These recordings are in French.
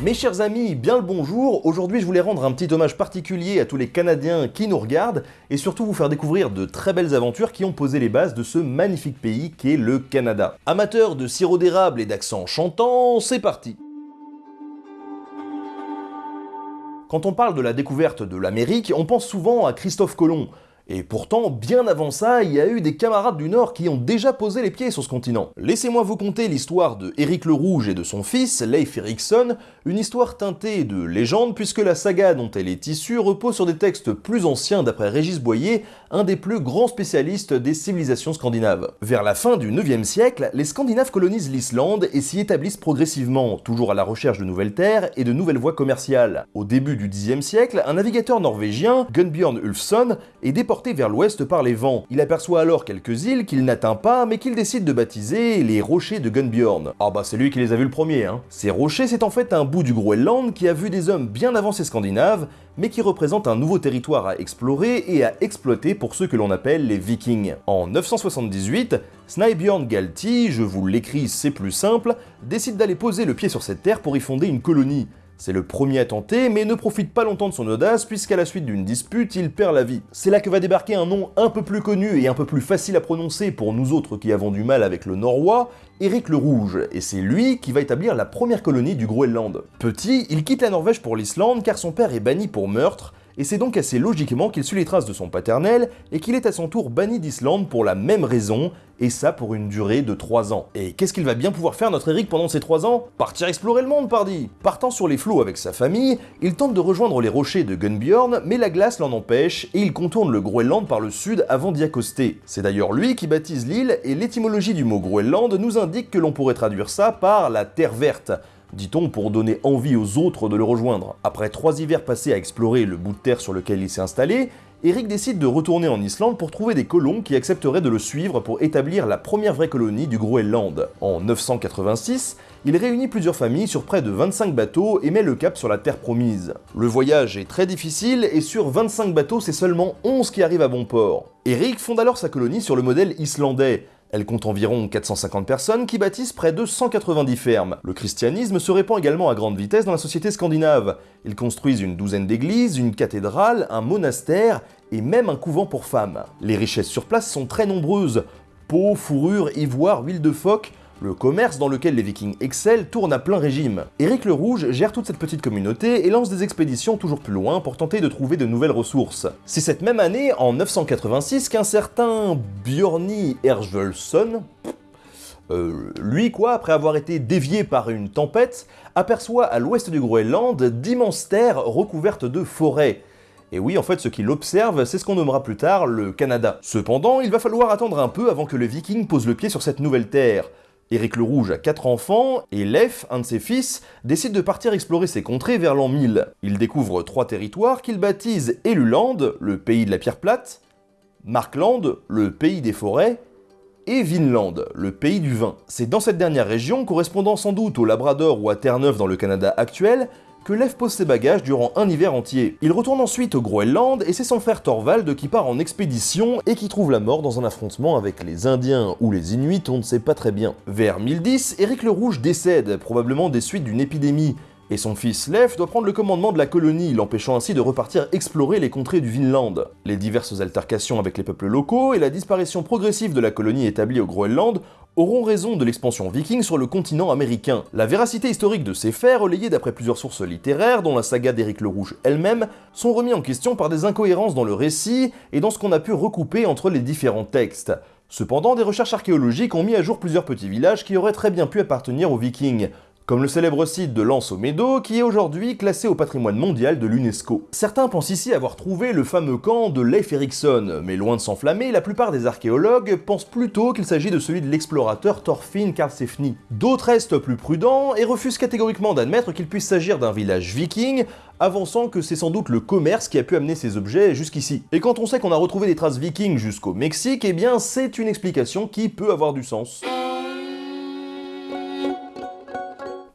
Mes chers amis, bien le bonjour. Aujourd'hui, je voulais rendre un petit hommage particulier à tous les Canadiens qui nous regardent et surtout vous faire découvrir de très belles aventures qui ont posé les bases de ce magnifique pays qu'est le Canada. Amateurs de sirop d'érable et d'accent chantant, c'est parti Quand on parle de la découverte de l'Amérique, on pense souvent à Christophe Colomb, et pourtant, bien avant ça, il y a eu des camarades du Nord qui ont déjà posé les pieds sur ce continent. Laissez-moi vous conter l'histoire de Éric le Rouge et de son fils, Leif Erikson, une histoire teintée de légende puisque la saga dont elle est issue repose sur des textes plus anciens d'après Régis Boyer, un des plus grands spécialistes des civilisations scandinaves. Vers la fin du 9e siècle, les Scandinaves colonisent l'Islande et s'y établissent progressivement, toujours à la recherche de nouvelles terres et de nouvelles voies commerciales. Au début du 10e siècle, un navigateur norvégien, Gunbjörn Ulfsson, est déporté vers l'ouest par les vents. Il aperçoit alors quelques îles qu'il n'atteint pas, mais qu'il décide de baptiser les rochers de Gunbjorn. Ah bah c'est lui qui les a vus le premier, hein. Ces rochers, c'est en fait un bout du Groenland qui a vu des hommes bien avancés scandinaves, mais qui représente un nouveau territoire à explorer et à exploiter pour ceux que l'on appelle les vikings. En 978, Snæbjorn Galti, je vous l'écris c'est plus simple, décide d'aller poser le pied sur cette terre pour y fonder une colonie. C'est le premier à tenter, mais ne profite pas longtemps de son audace, puisqu'à la suite d'une dispute, il perd la vie. C'est là que va débarquer un nom un peu plus connu et un peu plus facile à prononcer pour nous autres qui avons du mal avec le norrois, Éric le Rouge, et c'est lui qui va établir la première colonie du Groenland. Petit, il quitte la Norvège pour l'Islande car son père est banni pour meurtre, et c'est donc assez logiquement qu'il suit les traces de son paternel et qu'il est à son tour banni d'Islande pour la même raison, et ça pour une durée de 3 ans. Et qu'est-ce qu'il va bien pouvoir faire notre Eric pendant ces 3 ans? Partir explorer le monde, pardi Partant sur les flots avec sa famille, il tente de rejoindre les rochers de Gunbjorn, mais la glace l'en empêche et il contourne le Groenland par le sud avant d'y accoster. C'est d'ailleurs lui qui baptise l'île et l'étymologie du mot Groenland nous indique que l'on pourrait traduire ça par la terre verte, dit-on pour donner envie aux autres de le rejoindre. Après trois hivers passés à explorer le bout de terre sur lequel il s'est installé, Eric décide de retourner en Islande pour trouver des colons qui accepteraient de le suivre pour établir la première vraie colonie du Groenland. En 986, il réunit plusieurs familles sur près de 25 bateaux et met le cap sur la terre promise. Le voyage est très difficile et sur 25 bateaux, c'est seulement 11 qui arrivent à bon port. Eric fonde alors sa colonie sur le modèle islandais, elle compte environ 450 personnes qui bâtissent près de 190 fermes. Le christianisme se répand également à grande vitesse dans la société scandinave. Ils construisent une douzaine d'églises, une cathédrale, un monastère et même un couvent pour femmes. Les richesses sur place sont très nombreuses. Peau, fourrure, ivoire, huile de phoque, le commerce dans lequel les vikings excellent tourne à plein régime. Éric le Rouge gère toute cette petite communauté et lance des expéditions toujours plus loin pour tenter de trouver de nouvelles ressources. C'est cette même année, en 986, qu'un certain Bjorni Erjvölsson, euh, lui, quoi, après avoir été dévié par une tempête, aperçoit à l'ouest du Groenland d'immenses terres recouvertes de forêts. Et oui, en fait, ce qu'il observe, c'est ce qu'on nommera plus tard le Canada. Cependant, il va falloir attendre un peu avant que le viking pose le pied sur cette nouvelle terre. Éric le Rouge a quatre enfants, et Leif, un de ses fils, décide de partir explorer ces contrées vers l'an 1000. Il découvre trois territoires qu'il baptise Eluland, le pays de la pierre plate, Markland, le pays des forêts, et Vinland, le pays du vin. C'est dans cette dernière région, correspondant sans doute au Labrador ou à Terre-Neuve dans le Canada actuel, que Lev pose ses bagages durant un hiver entier. Il retourne ensuite au Groenland et c'est son frère Thorvald qui part en expédition et qui trouve la mort dans un affrontement avec les Indiens ou les Inuits, on ne sait pas très bien. Vers 1010, Éric le Rouge décède, probablement des suites d'une épidémie, et son fils Lev doit prendre le commandement de la colonie, l'empêchant ainsi de repartir explorer les contrées du Vinland. Les diverses altercations avec les peuples locaux et la disparition progressive de la colonie établie au Groenland auront raison de l'expansion viking sur le continent américain. La véracité historique de ces faits, relayée d'après plusieurs sources littéraires, dont la saga d'Éric le Rouge elle-même, sont remis en question par des incohérences dans le récit et dans ce qu'on a pu recouper entre les différents textes. Cependant, des recherches archéologiques ont mis à jour plusieurs petits villages qui auraient très bien pu appartenir aux vikings, comme le célèbre site de Lens au Médo, qui est aujourd'hui classé au patrimoine mondial de l'UNESCO. Certains pensent ici avoir trouvé le fameux camp de Leif Erikson, mais loin de s'enflammer, la plupart des archéologues pensent plutôt qu'il s'agit de celui de l'explorateur Thorfinn Karlsefni. D'autres restent plus prudents et refusent catégoriquement d'admettre qu'il puisse s'agir d'un village viking, avançant que c'est sans doute le commerce qui a pu amener ces objets jusqu'ici. Et quand on sait qu'on a retrouvé des traces vikings jusqu'au Mexique, eh bien c'est une explication qui peut avoir du sens.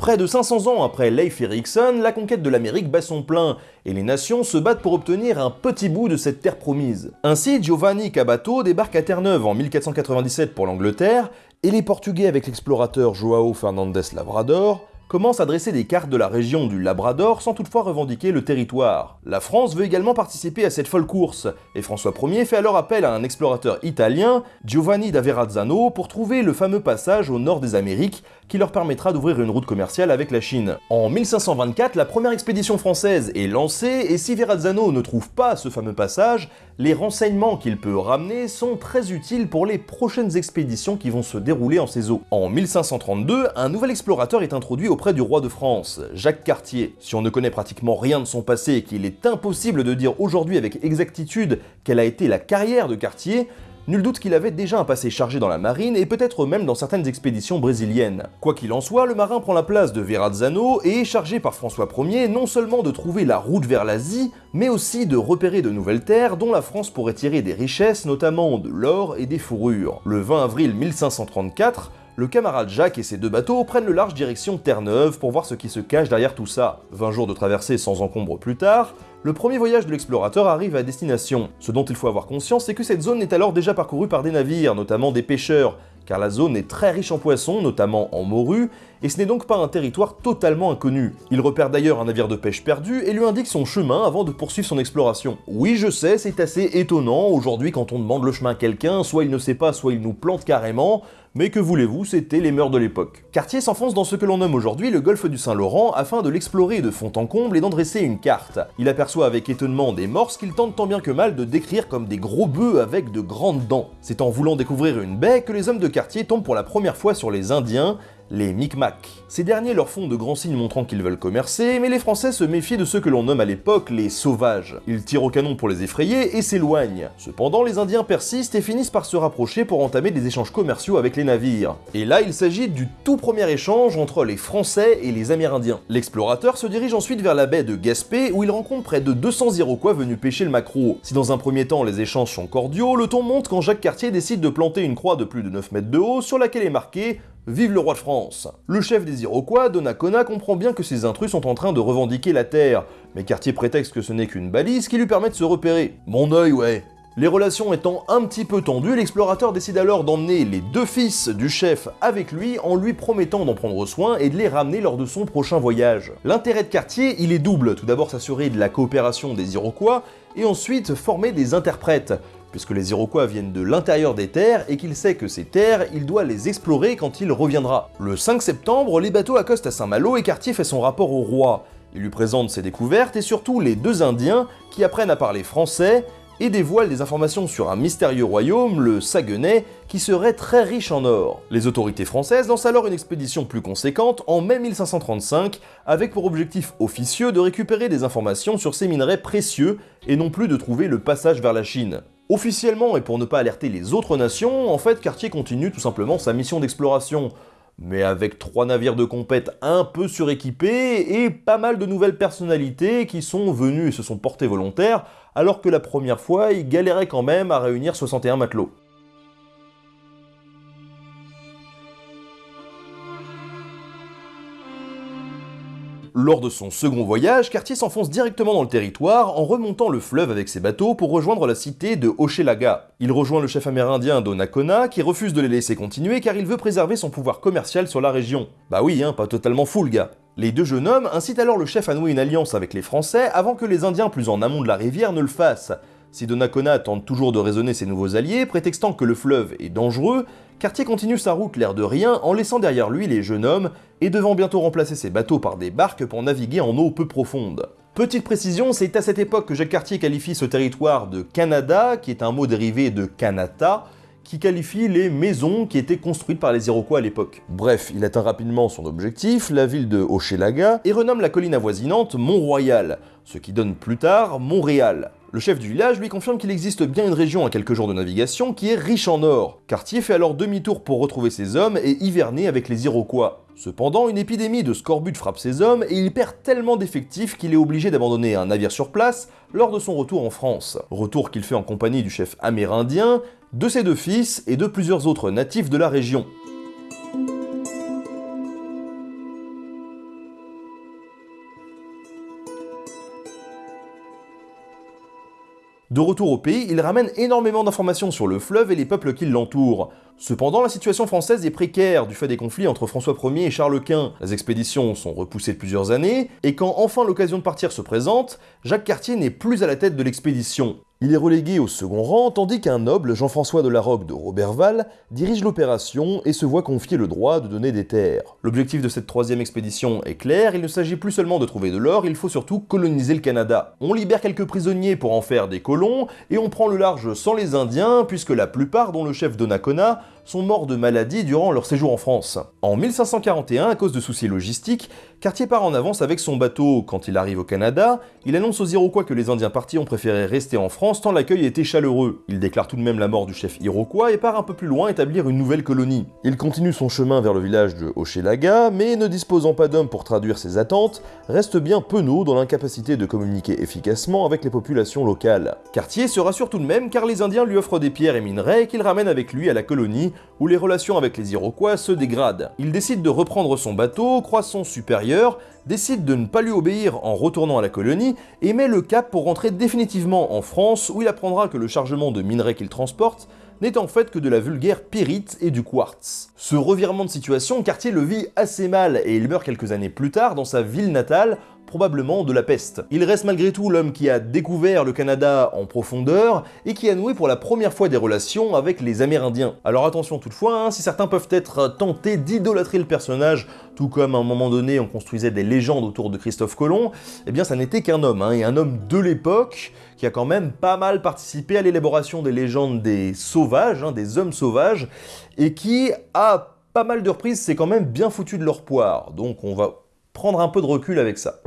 Près de 500 ans après Leif Erikson, la conquête de l'Amérique bat son plein, et les nations se battent pour obtenir un petit bout de cette terre promise. Ainsi, Giovanni Cabato débarque à Terre-Neuve en 1497 pour l'Angleterre, et les Portugais avec l'explorateur Joao Fernandes Lavrador commence à dresser des cartes de la région du Labrador sans toutefois revendiquer le territoire. La France veut également participer à cette folle course, et François Ier fait alors appel à un explorateur italien, Giovanni da Verrazzano, pour trouver le fameux passage au nord des Amériques qui leur permettra d'ouvrir une route commerciale avec la Chine. En 1524, la première expédition française est lancée, et si Verrazzano ne trouve pas ce fameux passage, les renseignements qu'il peut ramener sont très utiles pour les prochaines expéditions qui vont se dérouler en ces eaux. En 1532, un nouvel explorateur est introduit auprès du roi de France, Jacques Cartier. Si on ne connaît pratiquement rien de son passé et qu'il est impossible de dire aujourd'hui avec exactitude quelle a été la carrière de Cartier, Nul doute qu'il avait déjà un passé chargé dans la marine et peut-être même dans certaines expéditions brésiliennes. Quoi qu'il en soit, le marin prend la place de Verrazzano et est chargé par François Ier non seulement de trouver la route vers l'Asie, mais aussi de repérer de nouvelles terres dont la France pourrait tirer des richesses, notamment de l'or et des fourrures. Le 20 avril 1534, le camarade Jacques et ses deux bateaux prennent le large direction Terre-Neuve pour voir ce qui se cache derrière tout ça. 20 jours de traversée sans encombre plus tard, le premier voyage de l'explorateur arrive à destination. Ce dont il faut avoir conscience, c'est que cette zone est alors déjà parcourue par des navires, notamment des pêcheurs, car la zone est très riche en poissons, notamment en morue, et ce n'est donc pas un territoire totalement inconnu. Il repère d'ailleurs un navire de pêche perdu et lui indique son chemin avant de poursuivre son exploration. Oui, je sais, c'est assez étonnant, aujourd'hui quand on demande le chemin à quelqu'un, soit il ne sait pas, soit il nous plante carrément, mais que voulez-vous, c'était les mœurs de l'époque. Cartier s'enfonce dans ce que l'on nomme aujourd'hui le golfe du Saint-Laurent afin de l'explorer de fond en comble et d'en dresser une carte. Il aperçoit avec étonnement des morses qu'il tente tant bien que mal de décrire comme des gros bœufs avec de grandes dents. C'est en voulant découvrir une baie que les hommes de Cartier tombent pour la première fois sur les Indiens, les Micmacs. Ces derniers leur font de grands signes montrant qu'ils veulent commercer, mais les Français se méfient de ceux que l'on nomme à l'époque les sauvages. Ils tirent au canon pour les effrayer et s'éloignent. Cependant, les Indiens persistent et finissent par se rapprocher pour entamer des échanges commerciaux avec les navires. Et là, il s'agit du tout premier échange entre les Français et les Amérindiens. L'explorateur se dirige ensuite vers la baie de Gaspé où il rencontre près de 200 Iroquois venus pêcher le maquereau. Si dans un premier temps les échanges sont cordiaux, le ton monte quand Jacques Cartier décide de planter une croix de plus de 9 mètres de haut sur laquelle est marqué Vive le roi de France Le chef des Iroquois, Donnacona, comprend bien que ces intrus sont en train de revendiquer la terre, mais Cartier prétexte que ce n'est qu'une balise qui lui permet de se repérer. Mon œil, ouais les relations étant un petit peu tendues, l'explorateur décide alors d'emmener les deux fils du chef avec lui en lui promettant d'en prendre soin et de les ramener lors de son prochain voyage. L'intérêt de Cartier, il est double. Tout d'abord s'assurer de la coopération des Iroquois et ensuite former des interprètes puisque les Iroquois viennent de l'intérieur des terres et qu'il sait que ces terres, il doit les explorer quand il reviendra. Le 5 septembre, les bateaux accostent à Saint-Malo et Cartier fait son rapport au roi. Il lui présente ses découvertes et surtout les deux Indiens qui apprennent à parler français et dévoilent des informations sur un mystérieux royaume, le Saguenay, qui serait très riche en or. Les autorités françaises lancent alors une expédition plus conséquente en mai 1535, avec pour objectif officieux de récupérer des informations sur ces minerais précieux et non plus de trouver le passage vers la Chine. Officiellement, et pour ne pas alerter les autres nations, en fait, Cartier continue tout simplement sa mission d'exploration, mais avec trois navires de compète un peu suréquipés et pas mal de nouvelles personnalités qui sont venues et se sont portées volontaires, alors que la première fois, il galérait quand même à réunir 61 matelots. Lors de son second voyage, Cartier s'enfonce directement dans le territoire en remontant le fleuve avec ses bateaux pour rejoindre la cité de Hochelaga. Il rejoint le chef amérindien Donnacona qui refuse de les laisser continuer car il veut préserver son pouvoir commercial sur la région. Bah oui, hein, pas totalement fou le gars. Les deux jeunes hommes incitent alors le chef à nouer une alliance avec les Français avant que les Indiens plus en amont de la rivière ne le fassent. Si Donnacona tente toujours de raisonner ses nouveaux alliés, prétextant que le fleuve est dangereux, Cartier continue sa route l'air de rien en laissant derrière lui les jeunes hommes et devant bientôt remplacer ses bateaux par des barques pour naviguer en eau peu profonde. Petite précision, c'est à cette époque que Jacques Cartier qualifie ce territoire de Canada, qui est un mot dérivé de Kanata, qui qualifie les maisons qui étaient construites par les Iroquois à l'époque. Bref, il atteint rapidement son objectif, la ville de Hochelaga, et renomme la colline avoisinante Mont-Royal, ce qui donne plus tard Montréal. Le chef du village lui confirme qu'il existe bien une région à quelques jours de navigation qui est riche en or. Cartier fait alors demi-tour pour retrouver ses hommes et hiverner avec les Iroquois. Cependant, une épidémie de scorbut frappe ses hommes et il perd tellement d'effectifs qu'il est obligé d'abandonner un navire sur place lors de son retour en France. Retour qu'il fait en compagnie du chef amérindien, de ses deux fils et de plusieurs autres natifs de la région. De retour au pays, il ramène énormément d'informations sur le fleuve et les peuples qui l'entourent. Cependant, la situation française est précaire du fait des conflits entre François Ier et Charles Quint. Les expéditions sont repoussées de plusieurs années, et quand enfin l'occasion de partir se présente, Jacques Cartier n'est plus à la tête de l'expédition. Il est relégué au second rang, tandis qu'un noble, Jean-François de la Roque de Roberval, dirige l'opération et se voit confier le droit de donner des terres. L'objectif de cette troisième expédition est clair, il ne s'agit plus seulement de trouver de l'or, il faut surtout coloniser le Canada. On libère quelques prisonniers pour en faire des colons, et on prend le large sans les Indiens, puisque la plupart, dont le chef Donnacona, sont morts de maladie durant leur séjour en France. En 1541, à cause de soucis logistiques, Cartier part en avance avec son bateau. Quand il arrive au Canada, il annonce aux Iroquois que les Indiens partis ont préféré rester en France tant l'accueil était chaleureux. Il déclare tout de même la mort du chef Iroquois et part un peu plus loin établir une nouvelle colonie. Il continue son chemin vers le village de Hochelaga, mais ne disposant pas d'hommes pour traduire ses attentes, reste bien penaud dans l'incapacité de communiquer efficacement avec les populations locales. Cartier se rassure tout de même car les Indiens lui offrent des pierres et minerais qu'il ramène avec lui à la colonie où les relations avec les Iroquois se dégradent. Il décide de reprendre son bateau, croit son supérieur, décide de ne pas lui obéir en retournant à la colonie et met le cap pour rentrer définitivement en France où il apprendra que le chargement de minerais qu'il transporte n'est en fait que de la vulgaire pyrite et du quartz. Ce revirement de situation, Cartier le vit assez mal et il meurt quelques années plus tard dans sa ville natale probablement de la peste. Il reste malgré tout l'homme qui a découvert le Canada en profondeur et qui a noué pour la première fois des relations avec les Amérindiens. Alors attention toutefois, hein, si certains peuvent être tentés d'idolâtrer le personnage, tout comme à un moment donné on construisait des légendes autour de Christophe Colomb, eh bien ça n'était qu'un homme, hein, et un homme de l'époque qui a quand même pas mal participé à l'élaboration des légendes des sauvages, hein, des hommes sauvages, et qui a pas mal de reprises s'est quand même bien foutu de leur poire. Donc on va prendre un peu de recul avec ça.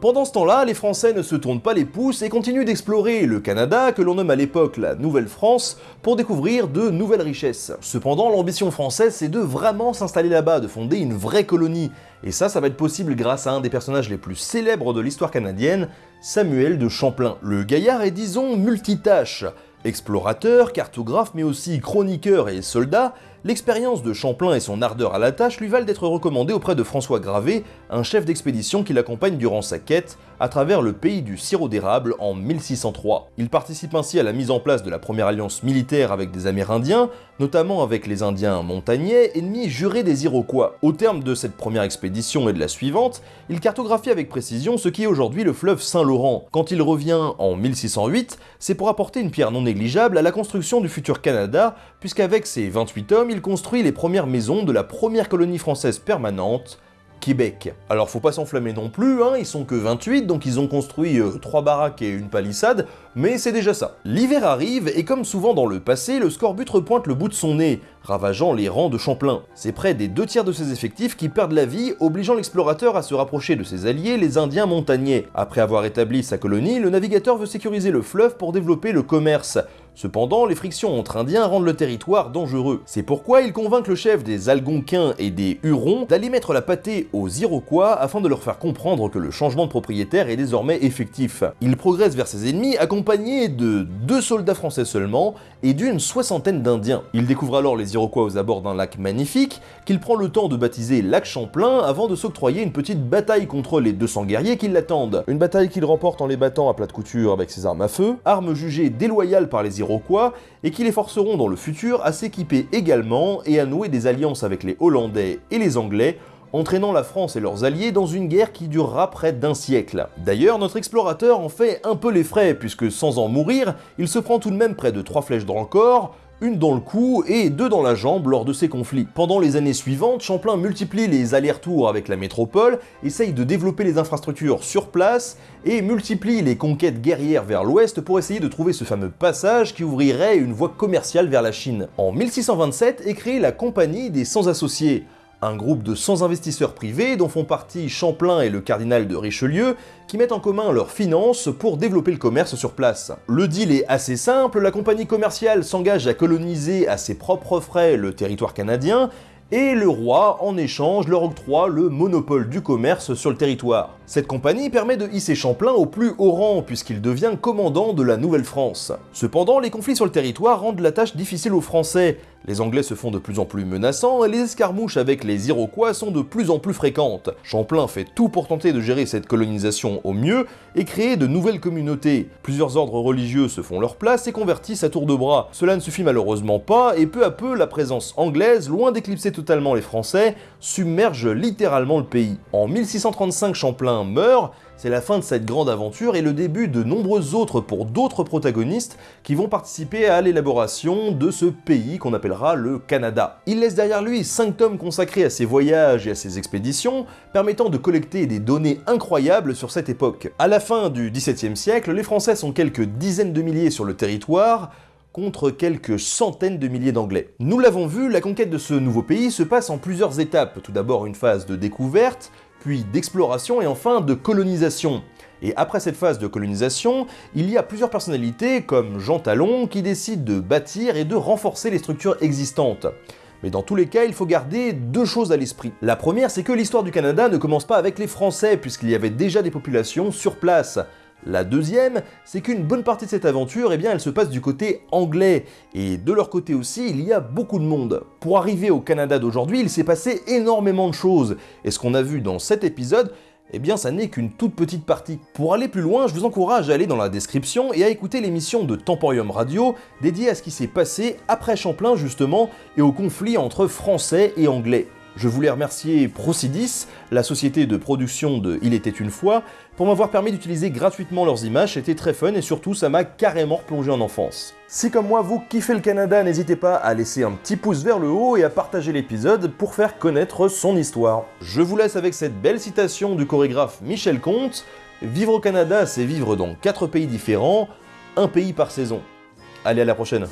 Pendant ce temps-là, les Français ne se tournent pas les pouces et continuent d'explorer le Canada, que l'on nomme à l'époque la Nouvelle-France, pour découvrir de nouvelles richesses. Cependant, l'ambition française, c'est de vraiment s'installer là-bas, de fonder une vraie colonie. Et ça, ça va être possible grâce à un des personnages les plus célèbres de l'histoire canadienne, Samuel de Champlain. Le gaillard est disons multitâche. Explorateur, cartographe, mais aussi chroniqueur et soldat, L'expérience de Champlain et son ardeur à la tâche lui valent d'être recommandé auprès de François Gravé, un chef d'expédition qui l'accompagne durant sa quête à travers le pays du sirop d'érable en 1603. Il participe ainsi à la mise en place de la première alliance militaire avec des Amérindiens, notamment avec les Indiens montagnais, ennemis jurés des Iroquois. Au terme de cette première expédition et de la suivante, il cartographie avec précision ce qui est aujourd'hui le fleuve Saint-Laurent. Quand il revient en 1608, c'est pour apporter une pierre non négligeable à la construction du futur Canada, puisqu'avec ses 28 hommes, il construit les premières maisons de la première colonie française permanente, Québec. Alors faut pas s'enflammer non plus, hein, ils sont que 28, donc ils ont construit 3 euh, baraques et une palissade, mais c'est déjà ça. L'hiver arrive, et comme souvent dans le passé, le scorbut repointe le bout de son nez, ravageant les rangs de Champlain. C'est près des deux tiers de ses effectifs qui perdent la vie, obligeant l'explorateur à se rapprocher de ses alliés, les Indiens montagnais. Après avoir établi sa colonie, le navigateur veut sécuriser le fleuve pour développer le commerce. Cependant, les frictions entre Indiens rendent le territoire dangereux. C'est pourquoi il convainc le chef des Algonquins et des Hurons d'aller mettre la pâtée aux Iroquois afin de leur faire comprendre que le changement de propriétaire est désormais effectif. Il progresse vers ses ennemis accompagné de deux soldats français seulement et d'une soixantaine d'Indiens. Il découvre alors les Iroquois aux abords d'un lac magnifique, qu'il prend le temps de baptiser lac Champlain avant de s'octroyer une petite bataille contre les 200 guerriers qui l'attendent. Une bataille qu'il remporte en les battant à plat de couture avec ses armes à feu, armes jugées déloyales par les Iroquois et qui les forceront dans le futur à s'équiper également et à nouer des alliances avec les Hollandais et les Anglais, entraînant la France et leurs alliés dans une guerre qui durera près d'un siècle. D'ailleurs, notre explorateur en fait un peu les frais, puisque sans en mourir, il se prend tout de même près de trois flèches dans le une dans le cou et deux dans la jambe lors de ces conflits. Pendant les années suivantes, Champlain multiplie les allers-retours avec la métropole, essaye de développer les infrastructures sur place et multiplie les conquêtes guerrières vers l'ouest pour essayer de trouver ce fameux passage qui ouvrirait une voie commerciale vers la Chine. En 1627 est créée la Compagnie des Sans Associés, un groupe de 100 investisseurs privés dont font partie Champlain et le cardinal de Richelieu qui mettent en commun leurs finances pour développer le commerce sur place. Le deal est assez simple, la compagnie commerciale s'engage à coloniser à ses propres frais le territoire canadien et le roi, en échange, leur octroie le monopole du commerce sur le territoire. Cette compagnie permet de hisser Champlain au plus haut rang, puisqu'il devient commandant de la Nouvelle-France. Cependant, les conflits sur le territoire rendent la tâche difficile aux Français, Les Anglais se font de plus en plus menaçants et les escarmouches avec les Iroquois sont de plus en plus fréquentes. Champlain fait tout pour tenter de gérer cette colonisation au mieux et créer de nouvelles communautés. Plusieurs ordres religieux se font leur place et convertissent à tour de bras. Cela ne suffit malheureusement pas et peu à peu la présence anglaise, loin d'éclipser totalement les Français, submerge littéralement le pays. En 1635 Champlain meurt c'est la fin de cette grande aventure et le début de nombreux autres pour d'autres protagonistes qui vont participer à l'élaboration de ce pays qu'on appellera le Canada. Il laisse derrière lui 5 tomes consacrés à ses voyages et à ses expéditions, permettant de collecter des données incroyables sur cette époque. À la fin du XVIIe siècle, les Français sont quelques dizaines de milliers sur le territoire, contre quelques centaines de milliers d'Anglais. Nous l'avons vu, la conquête de ce nouveau pays se passe en plusieurs étapes. Tout d'abord une phase de découverte, puis d'exploration et enfin de colonisation. Et après cette phase de colonisation, il y a plusieurs personnalités comme Jean Talon qui décident de bâtir et de renforcer les structures existantes. Mais dans tous les cas, il faut garder deux choses à l'esprit. La première, c'est que l'histoire du Canada ne commence pas avec les Français, puisqu'il y avait déjà des populations sur place. La deuxième, c'est qu'une bonne partie de cette aventure, eh elle se passe du côté anglais, et de leur côté aussi, il y a beaucoup de monde. Pour arriver au Canada d'aujourd'hui, il s'est passé énormément de choses, et ce qu'on a vu dans cet épisode, eh bien ça n'est qu'une toute petite partie. Pour aller plus loin, je vous encourage à aller dans la description et à écouter l'émission de Temporium Radio dédiée à ce qui s'est passé après Champlain justement et au conflit entre Français et Anglais. Je voulais remercier Procidis, la société de production de Il était une fois, pour m'avoir permis d'utiliser gratuitement leurs images, c'était très fun et surtout ça m'a carrément replongé en enfance. Si comme moi vous kiffez le Canada, n'hésitez pas à laisser un petit pouce vers le haut et à partager l'épisode pour faire connaître son histoire. Je vous laisse avec cette belle citation du chorégraphe Michel Comte, Vivre au Canada, c'est vivre dans 4 pays différents, un pays par saison. Allez à la prochaine